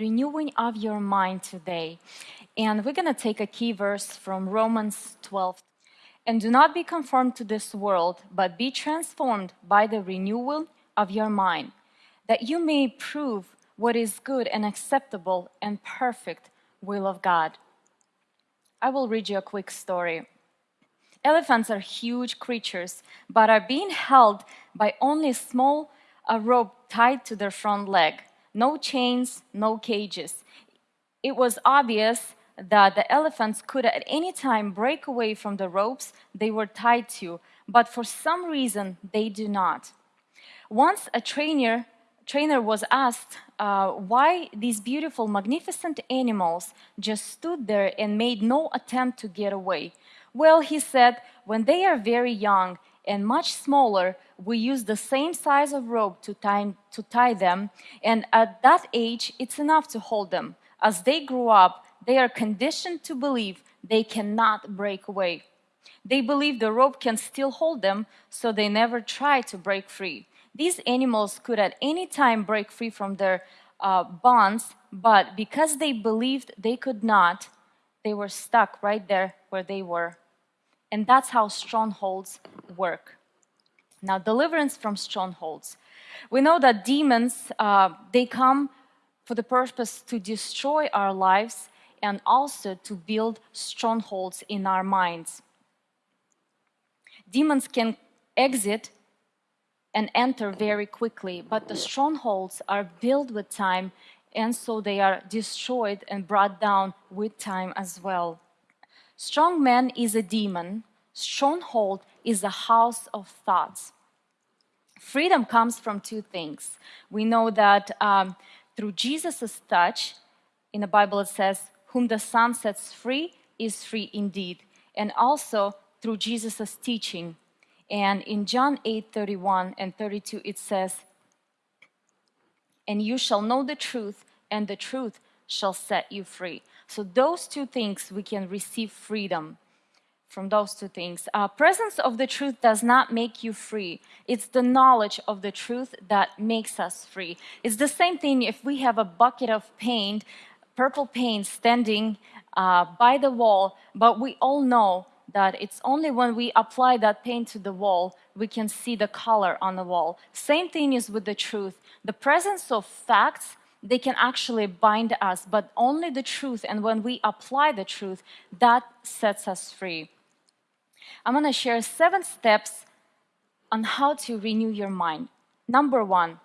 renewing of your mind today. And we're going to take a key verse from Romans 12. And do not be conformed to this world, but be transformed by the renewal of your mind, that you may prove what is good and acceptable and perfect will of God. I will read you a quick story. Elephants are huge creatures, but are being held by only a small a rope tied to their front leg. No chains, no cages. It was obvious that the elephants could at any time break away from the ropes they were tied to, but for some reason they do not. Once a trainer, trainer was asked uh, why these beautiful, magnificent animals just stood there and made no attempt to get away. Well, he said, when they are very young and much smaller, we use the same size of rope to tie, to tie them, and at that age, it's enough to hold them. As they grow up, they are conditioned to believe they cannot break away. They believe the rope can still hold them, so they never try to break free. These animals could at any time break free from their uh, bonds, but because they believed they could not, they were stuck right there where they were. And that's how strongholds work. Now, deliverance from strongholds. We know that demons, uh, they come for the purpose to destroy our lives and also to build strongholds in our minds. Demons can exit and enter very quickly, but the strongholds are built with time and so they are destroyed and brought down with time as well. Strong man is a demon, stronghold is a house of thoughts. Freedom comes from two things. We know that um, through Jesus' touch, in the Bible it says, whom the Son sets free is free indeed. And also through Jesus' teaching. And in John 8, 31 and 32, it says, And you shall know the truth, and the truth shall set you free. So those two things we can receive freedom from those two things. Uh, presence of the truth does not make you free. It's the knowledge of the truth that makes us free. It's the same thing if we have a bucket of paint purple paint standing uh, by the wall, but we all know that it's only when we apply that paint to the wall we can see the color on the wall. Same thing is with the truth. The presence of facts, they can actually bind us, but only the truth, and when we apply the truth, that sets us free. I'm going to share seven steps on how to renew your mind. Number one,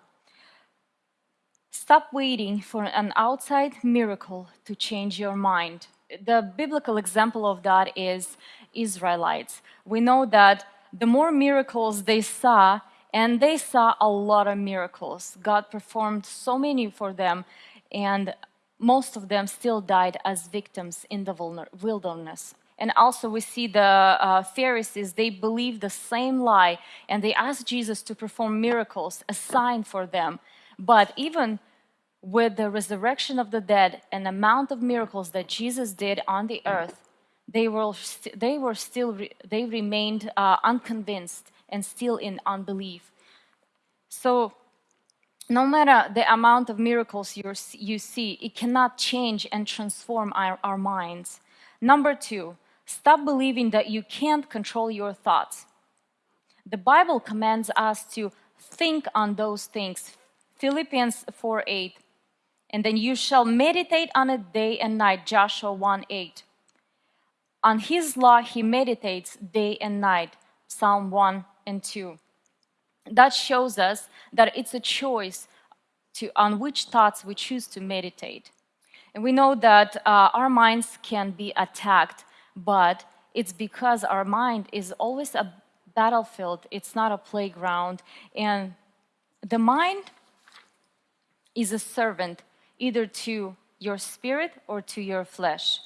Stop waiting for an outside miracle to change your mind. The biblical example of that is Israelites. We know that the more miracles they saw, and they saw a lot of miracles. God performed so many for them, and most of them still died as victims in the wilderness. And also we see the uh, Pharisees, they believe the same lie, and they ask Jesus to perform miracles, a sign for them. But even with the resurrection of the dead and the amount of miracles that Jesus did on the earth, they were, they were still, they remained uh, unconvinced and still in unbelief. So no matter the amount of miracles you see, it cannot change and transform our, our minds. Number two, stop believing that you can't control your thoughts. The Bible commands us to think on those things. Philippians 4 8 and then you shall meditate on it day and night, Joshua 1 8. On his law he meditates day and night, Psalm 1 and 2. That shows us that it's a choice to, on which thoughts we choose to meditate. And we know that uh, our minds can be attacked, but it's because our mind is always a battlefield, it's not a playground. And the mind is a servant either to your spirit or to your flesh.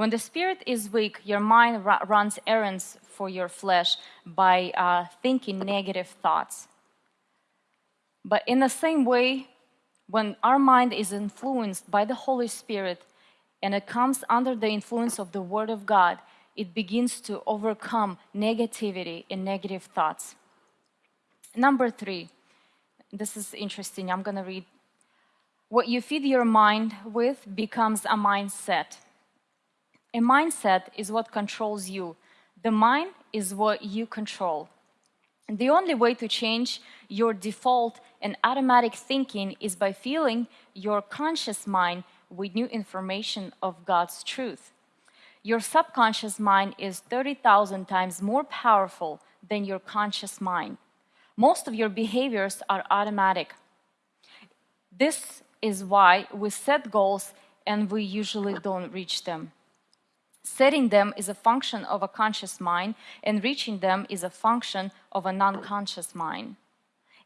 When the spirit is weak, your mind runs errands for your flesh by uh, thinking negative thoughts. But in the same way, when our mind is influenced by the Holy Spirit and it comes under the influence of the Word of God, it begins to overcome negativity and negative thoughts. Number three, this is interesting. I'm going to read What you feed your mind with becomes a mindset. A mindset is what controls you. The mind is what you control. The only way to change your default and automatic thinking is by filling your conscious mind with new information of God's truth. Your subconscious mind is 30,000 times more powerful than your conscious mind. Most of your behaviors are automatic. This is why we set goals and we usually don't reach them. Setting them is a function of a conscious mind, and reaching them is a function of a non conscious mind.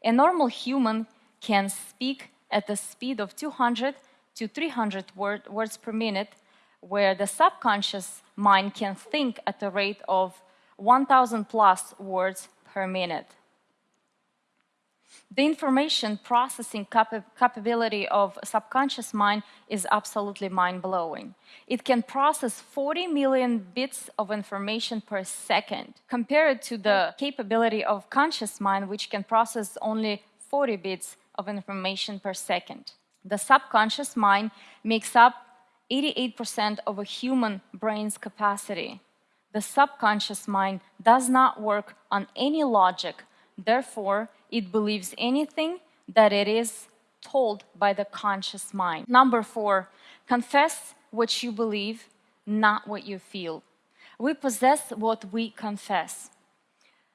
A normal human can speak at the speed of 200 to 300 word, words per minute, where the subconscious mind can think at the rate of 1,000 plus words per minute. The information processing capability of subconscious mind is absolutely mind-blowing. It can process 40 million bits of information per second, compared to the capability of conscious mind, which can process only 40 bits of information per second. The subconscious mind makes up 88% of a human brain's capacity. The subconscious mind does not work on any logic, therefore, it believes anything that it is told by the conscious mind. Number four, confess what you believe, not what you feel. We possess what we confess.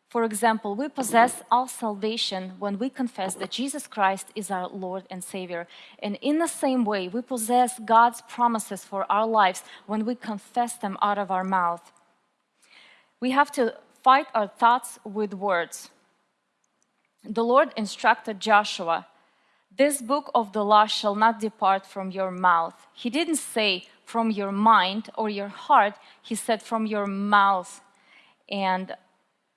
For example, we possess all salvation when we confess that Jesus Christ is our Lord and Savior. And in the same way, we possess God's promises for our lives when we confess them out of our mouth. We have to fight our thoughts with words the Lord instructed Joshua, This book of the law shall not depart from your mouth. He didn't say from your mind or your heart, he said from your mouth. And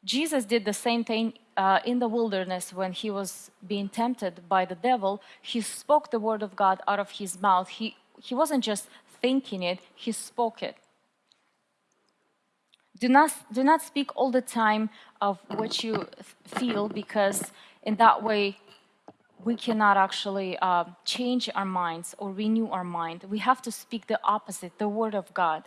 Jesus did the same thing uh, in the wilderness when he was being tempted by the devil. He spoke the word of God out of his mouth. He, he wasn't just thinking it, he spoke it. Do not, do not speak all the time of what you feel because in that way we cannot actually uh, change our minds or renew our mind. We have to speak the opposite, the word of God.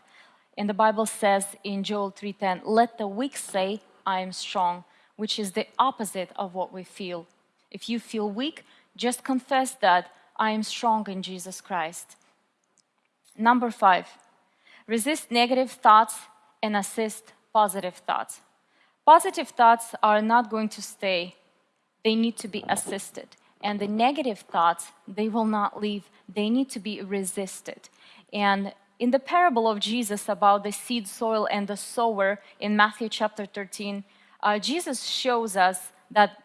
And the Bible says in Joel 3:10, "Let the weak say, I am strong," which is the opposite of what we feel. If you feel weak, just confess that I am strong in Jesus Christ. Number 5. Resist negative thoughts and assist positive thoughts. Positive thoughts are not going to stay, they need to be assisted. And the negative thoughts, they will not leave, they need to be resisted. And in the parable of Jesus about the seed soil and the sower in Matthew chapter 13, uh, Jesus shows us that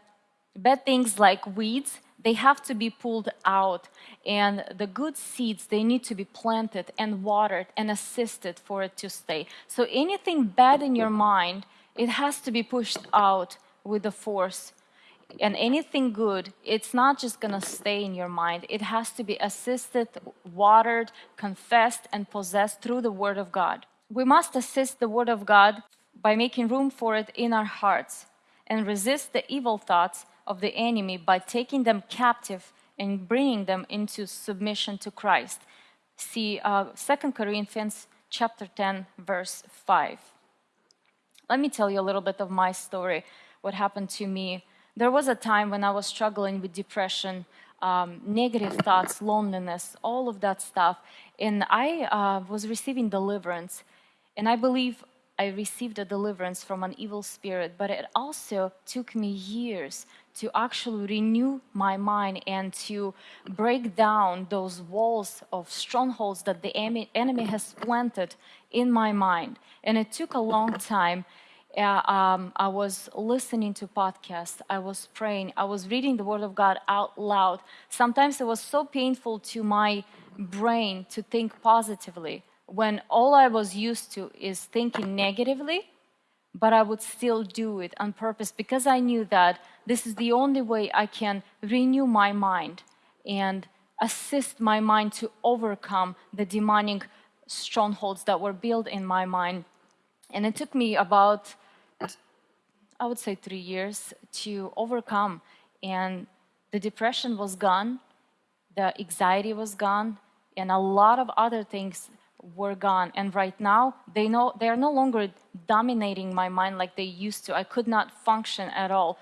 bad things like weeds they have to be pulled out and the good seeds they need to be planted and watered and assisted for it to stay so anything bad in your mind it has to be pushed out with the force and anything good it's not just going to stay in your mind it has to be assisted watered confessed and possessed through the word of god we must assist the word of god by making room for it in our hearts and resist the evil thoughts of the enemy by taking them captive and bringing them into submission to Christ. See uh, 2 Corinthians chapter 10, verse 5. Let me tell you a little bit of my story, what happened to me. There was a time when I was struggling with depression, um, negative thoughts, loneliness, all of that stuff. And I uh, was receiving deliverance. And I believe I received a deliverance from an evil spirit, but it also took me years to actually renew my mind and to break down those walls of strongholds that the enemy has planted in my mind. And it took a long time. Uh, um, I was listening to podcasts, I was praying, I was reading the Word of God out loud. Sometimes it was so painful to my brain to think positively when all I was used to is thinking negatively but I would still do it on purpose because I knew that this is the only way I can renew my mind and assist my mind to overcome the demonic strongholds that were built in my mind. And it took me about, I would say, three years to overcome. And the depression was gone. the anxiety was gone, and a lot of other things were gone. And right now, they know they are no longer dominating my mind like they used to. I could not function at all.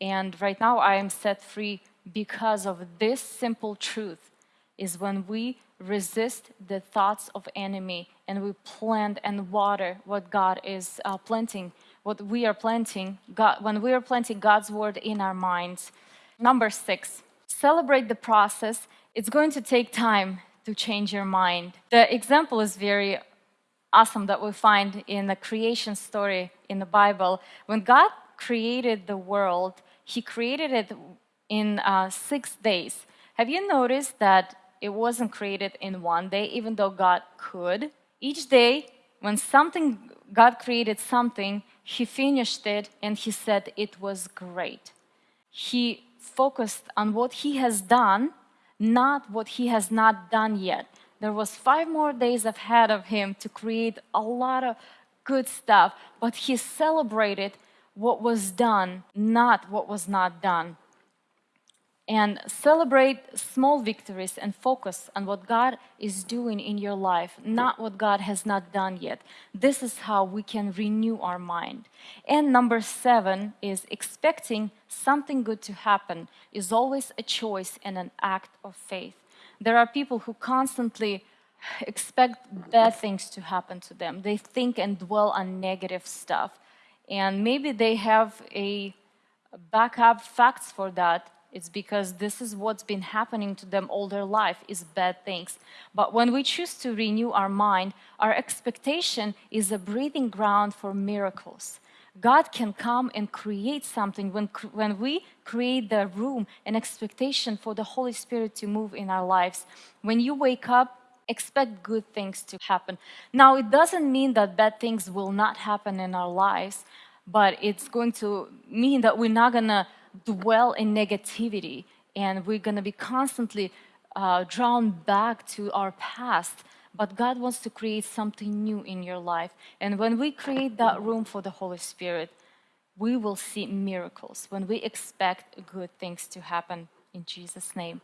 And right now, I am set free because of this simple truth is when we resist the thoughts of enemy and we plant and water what God is uh, planting, what we are planting, God, when we are planting God's word in our minds. Number six, celebrate the process. It's going to take time to change your mind. The example is very awesome that we find in the creation story in the Bible. When God created the world, He created it in uh, six days. Have you noticed that it wasn't created in one day, even though God could? Each day, when something, God created something, He finished it and He said it was great. He focused on what He has done, not what He has not done yet. There was five more days ahead of Him to create a lot of good stuff, but He celebrated what was done, not what was not done and celebrate small victories and focus on what God is doing in your life, not what God has not done yet. This is how we can renew our mind. And number seven is expecting something good to happen is always a choice and an act of faith. There are people who constantly expect bad things to happen to them. They think and dwell on negative stuff. And maybe they have a backup facts for that it's because this is what's been happening to them all their life is bad things. But when we choose to renew our mind, our expectation is a breathing ground for miracles. God can come and create something when, when we create the room and expectation for the Holy Spirit to move in our lives. When you wake up, expect good things to happen. Now, it doesn't mean that bad things will not happen in our lives, but it's going to mean that we're not going to dwell in negativity and we're going to be constantly uh, drawn back to our past. But God wants to create something new in your life. And when we create that room for the Holy Spirit, we will see miracles when we expect good things to happen in Jesus' name.